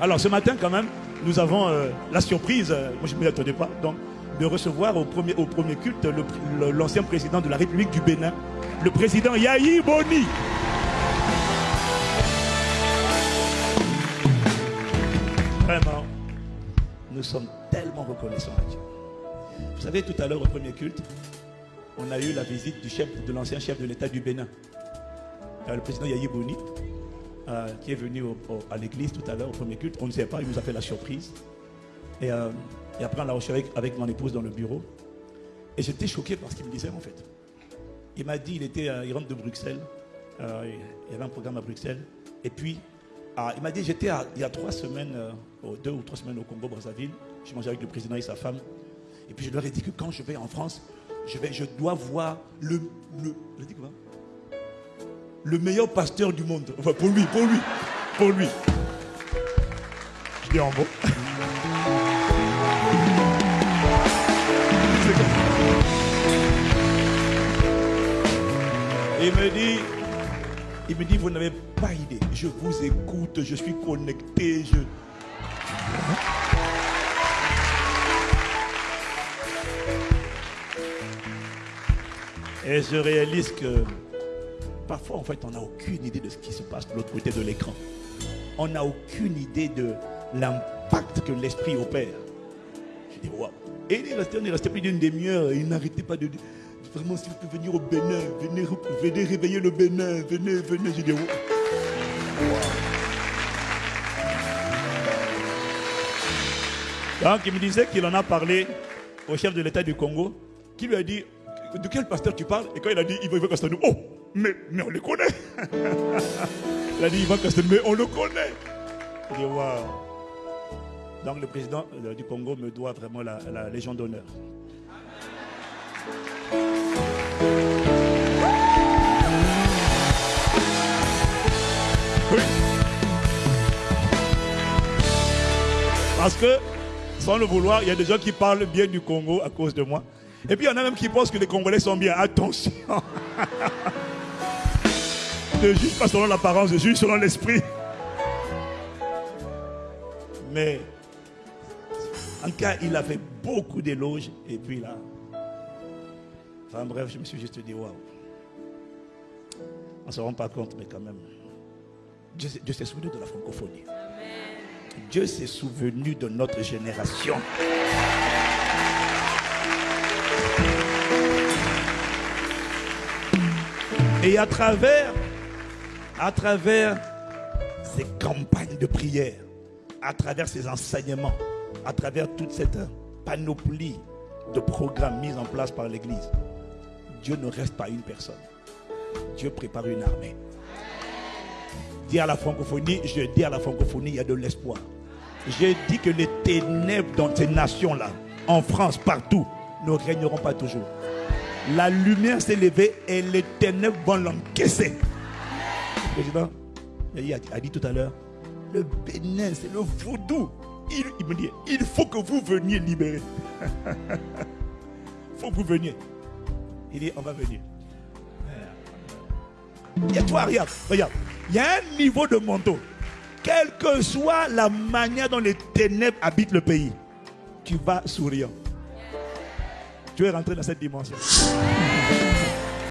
Alors ce matin quand même, nous avons euh, la surprise, euh, moi je ne m'y attendais pas, donc de recevoir au premier, au premier culte l'ancien président de la République du Bénin, le président Yahi Boni. Vraiment, nous sommes tellement reconnaissants à Dieu. Vous savez, tout à l'heure au premier culte, on a eu la visite du chef, de l'ancien chef de l'État du Bénin, euh, le président Yahi Boni, euh, qui est venu à l'église tout à l'heure au premier culte. On ne sait pas, il nous a fait la surprise. Et, euh, et après, on l'a reçu avec, avec mon épouse dans le bureau. Et j'étais choqué par ce qu'il me disait en fait. Il m'a dit, il, était, euh, il rentre de Bruxelles, il y avait un programme à Bruxelles. Et puis, ah, il m'a dit, j'étais il y a trois semaines, deux ou trois semaines au Congo, Brazzaville. Je mangeais avec le président et sa femme. Et puis je leur ai dit que quand je vais en France, je, vais, je dois voir le, le, dit quoi? Le meilleur pasteur du monde. Enfin, pour lui, pour lui, pour lui. Je dis en bon. Il me dit, il me dit, vous n'avez pas idée. Je vous écoute, je suis connecté. Je... Et je réalise que parfois, en fait, on n'a aucune idée de ce qui se passe de l'autre côté de l'écran. On n'a aucune idée de l'impact que l'esprit opère. Je dis, waouh. Et il est resté, on est resté plus d'une demi-heure. Il n'arrêtait pas de dire, vraiment, si vous pouvez venir au Bénin, venez, venez réveiller le Bénin, venez, venez. Je dis, waouh. Donc, il me disait qu'il en a parlé au chef de l'État du Congo, qui lui a dit De quel pasteur tu parles? Et quand il a dit Ivan Ivan Castanou, oh, mais, mais on le connaît Il a dit Ivan Castanou, mais on le connaît Il dit Waouh Donc, le président euh, du Congo me doit vraiment la, la Légion d'honneur. Parce que, sans le vouloir, il y a des gens qui parlent bien du Congo à cause de moi. Et puis il y en a même qui pensent que les Congolais sont bien. Attention. ne juge pas selon l'apparence, je juge selon l'esprit. Mais, en tout cas, il a fait beaucoup d'éloges. Et puis là, enfin bref, je me suis juste dit, waouh. On ne se rend pas compte, mais quand même. Dieu, s'est- Dieu s'est souvenu de la francophonie. Dieu s'est souvenu de notre génération. Et à travers, à travers ces campagnes de prière, à travers ces enseignements, à travers toute cette panoplie de programmes mis en place par l'Église, Dieu ne reste pas une personne. Dieu prépare une armée. Dis à la francophonie, je dis à la francophonie, il y a de l'espoir. J'ai dit que les ténèbres dans ces nations-là, en France, partout, ne régneront pas toujours. La lumière s'est levée et les ténèbres vont l'encaisser. Président a dit- tout à l'heure, le Bénin, c'est le vaudou. Il, me dit, il faut que vous veniez libérer. Il faut que vous veniez. Il dit, on va venir. Regarde, regarde. Il y a un niveau de manteau. Quelle que soit la manière dont les ténèbres habitent le pays, tu vas souriant. Tu es rentré dans cette dimension.